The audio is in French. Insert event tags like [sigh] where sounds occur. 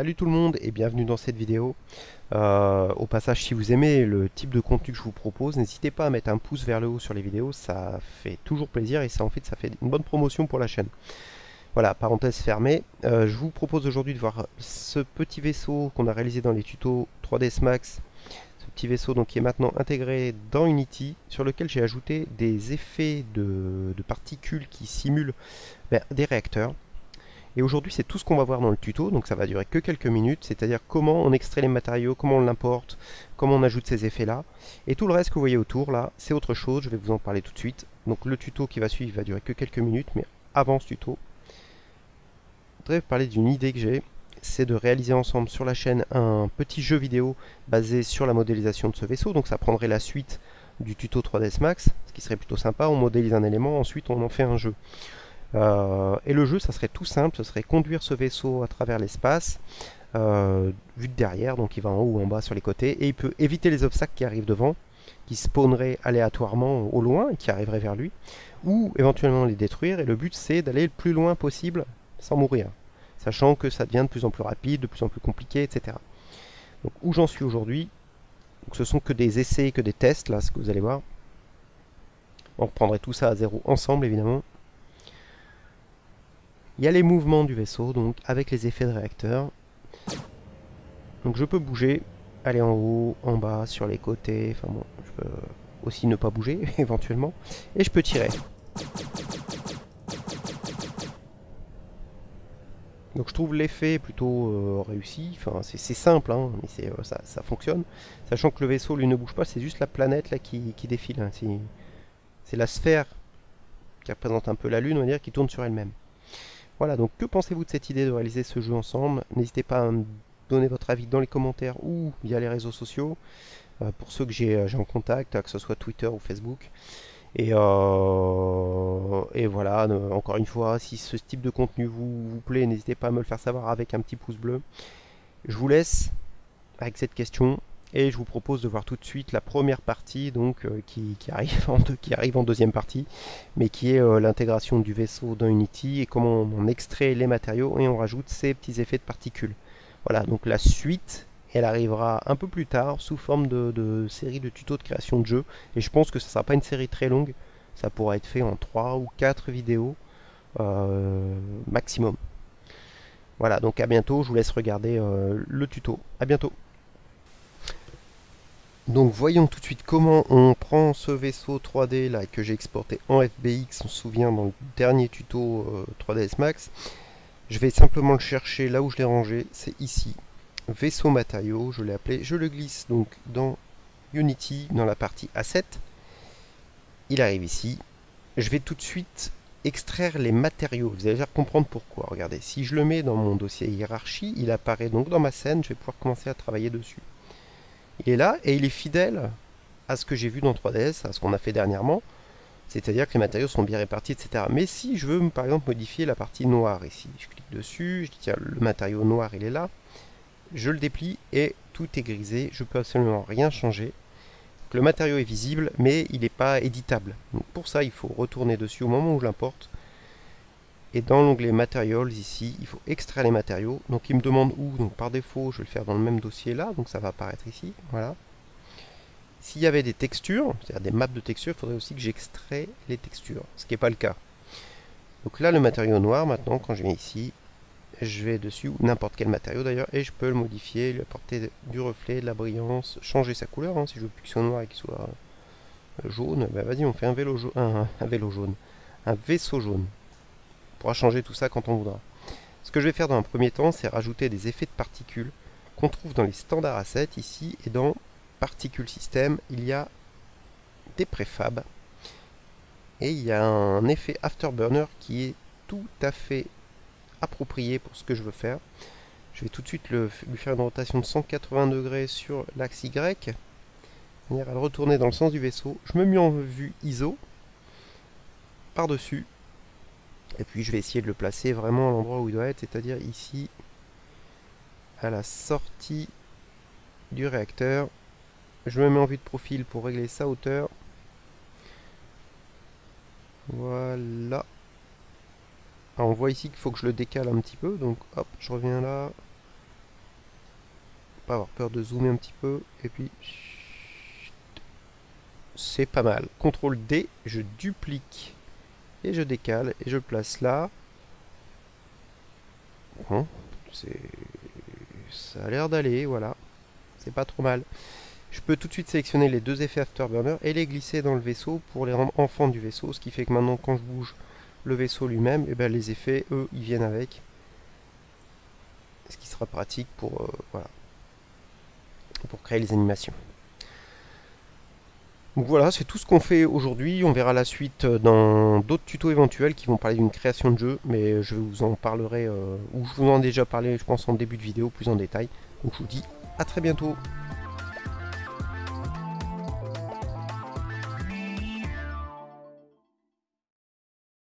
Salut tout le monde et bienvenue dans cette vidéo. Euh, au passage, si vous aimez le type de contenu que je vous propose, n'hésitez pas à mettre un pouce vers le haut sur les vidéos, ça fait toujours plaisir et ça en fait ça fait une bonne promotion pour la chaîne. Voilà, parenthèse fermée. Euh, je vous propose aujourd'hui de voir ce petit vaisseau qu'on a réalisé dans les tutos 3ds Max. Ce petit vaisseau donc, qui est maintenant intégré dans Unity, sur lequel j'ai ajouté des effets de, particules qui simulent ben, des réacteurs. Et aujourd'hui, c'est tout ce qu'on va voir dans le tuto, donc ça va durer que quelques minutes, c'est-à-dire comment on extrait les matériaux, comment on l'importe, comment on ajoute ces effets-là. Et tout le reste que vous voyez autour, là, c'est autre chose, je vais vous en parler tout de suite. Donc le tuto qui va suivre va durer que quelques minutes, mais avant ce tuto, je voudrais vous parler d'une idée que j'ai, c'est de réaliser ensemble sur la chaîne un petit jeu vidéo basé sur la modélisation de ce vaisseau, donc ça prendrait la suite du tuto 3ds Max, ce qui serait plutôt sympa, on modélise un élément, ensuite on en fait un jeu. Euh, et le jeu, ça serait tout simple, ce serait conduire ce vaisseau à travers l'espace, euh, vu de derrière, donc il va en haut ou en bas sur les côtés, et il peut éviter les obstacles qui arrivent devant, qui spawneraient aléatoirement au loin et qui arriveraient vers lui, ou éventuellement les détruire, et le but c'est d'aller le plus loin possible sans mourir, sachant que ça devient de plus en plus rapide, de plus en plus compliqué, etc. Donc où j'en suis aujourd'hui, ce sont que des essais, que des tests, là, ce que vous allez voir. On reprendrait tout ça à zéro ensemble, évidemment. Il y a les mouvements du vaisseau, donc avec les effets de réacteur. Donc je peux bouger, aller en haut, en bas, sur les côtés, enfin bon, je peux aussi ne pas bouger, [laughs] éventuellement. Et je peux tirer. Donc je trouve l'effet plutôt euh, réussi, enfin c'est simple, hein, mais euh, ça, fonctionne. Sachant que le vaisseau lui ne bouge pas, c'est juste la planète là qui, défile. Hein. C'est la sphère qui représente un peu la Lune, on va dire, qui tourne sur elle-même. Voilà, donc que pensez-vous de cette idée de réaliser ce jeu ensemble? N'hésitez pas à me donner votre avis dans les commentaires ou via les réseaux sociaux, euh, pour ceux que j'ai euh, en contact, que ce soit Twitter ou Facebook. Et, euh, voilà, encore une fois, si ce type de contenu vous plaît, n'hésitez pas à me le faire savoir avec un petit pouce bleu. Je vous laisse avec cette question et je vous propose de voir tout de suite la première partie donc euh, qui, arrive en deuxième partie mais qui est euh, l'intégration du vaisseau dans Unity et comment on, extrait les matériaux et on rajoute ces petits effets de particules. Voilà donc la suite elle arrivera un peu plus tard sous forme de, série de tutos de création de jeu et je pense que ce ne sera pas une série très longue. Ça pourra être fait en 3 ou 4 vidéos euh, maximum. Voilà donc à bientôt. Je vous laisse regarder le tuto. À bientôt donc voyons tout de suite comment on prend ce vaisseau 3D là que j'ai exporté en FBX, on se souvient dans le dernier tuto 3ds euh, Max. Je vais simplement le chercher là où je l'ai rangé, c'est ici. Vaisseau matériaux, je l'ai appelé, je le glisse donc dans Unity, dans la partie Asset. Il arrive ici. Je vais tout de suite extraire les matériaux. Vous allez déjà comprendre pourquoi. Regardez, si je le mets dans mon dossier hiérarchie, il apparaît donc dans ma scène, je vais pouvoir commencer à travailler dessus. Il est là et il est fidèle à ce que j'ai vu dans 3DS, à ce qu'on a fait dernièrement. C'est-à-dire que les matériaux sont bien répartis, etc. Mais si je veux, par exemple, modifier la partie noire ici, je clique dessus, je dis tiens, le matériau noir, il est là. Je le déplie et tout est grisé. Je peux absolument rien changer. le matériau est visible, mais il n'est pas éditable. Pour ça, il faut retourner dessus au moment où je l'importe et dans l'onglet Materials ici, il faut extraire les matériaux. Donc il me demande où, donc par défaut je vais le faire dans le même dossier là, donc ça va apparaître ici, voilà. S'il y avait des textures, c'est-à-dire des maps de textures, il faudrait aussi que j'extrais les textures, ce qui n'est pas le cas. Donc là le matériau noir maintenant, quand je viens ici, je vais dessus, n'importe quel matériau d'ailleurs, et je peux le modifier, lui apporter du reflet, de la brillance, changer sa couleur, hein. si je veux plus qu'il soit noir et qu'il soit euh, jaune, ben vas-y on fait un vélo, un vélo jaune, un vaisseau jaune pourra changer tout ça quand on voudra. Ce que je vais faire dans un premier temps, c'est rajouter des effets de particules qu'on trouve dans les standards assets ici et dans Particle System, il y a des préfabs et il y a un effet Afterburner qui est tout à fait approprié pour ce que je veux faire. Je vais tout de suite lui faire une rotation de 180 degrés sur l'axe Y, manière à le retourner dans le sens du vaisseau. Je me mets en vue ISO par-dessus et puis je vais essayer de le placer vraiment à l'endroit où il doit être, c'est-à-dire ici, à la sortie du réacteur. Je me mets en vue de profil pour régler sa hauteur. Voilà. on voit ici qu'il faut que je le décale un petit peu, donc hop, je reviens là. pas avoir peur de zoomer un petit peu. Et puis... C'est pas mal. CTRL D, je duplique. Et je décale et je place là. Bon, ça a l'air d'aller, voilà. C'est pas trop mal. Je peux tout de suite sélectionner les deux effets Afterburner et les glisser dans le vaisseau pour les rendre enfants du vaisseau. Ce qui fait que maintenant, quand je bouge le vaisseau lui-même, et eh ben, les effets, eux, ils viennent avec. Ce qui sera pratique pour, euh, voilà, pour créer les animations. Donc voilà, c'est tout ce qu'on fait aujourd'hui. On verra la suite euh, dans d'autres tutos éventuels qui vont parler d'une création de jeu, mais je vous en parlerai, euh, ou je vous en ai déjà parlé, je pense, en début de vidéo, plus en détail. Donc je vous dis à très bientôt.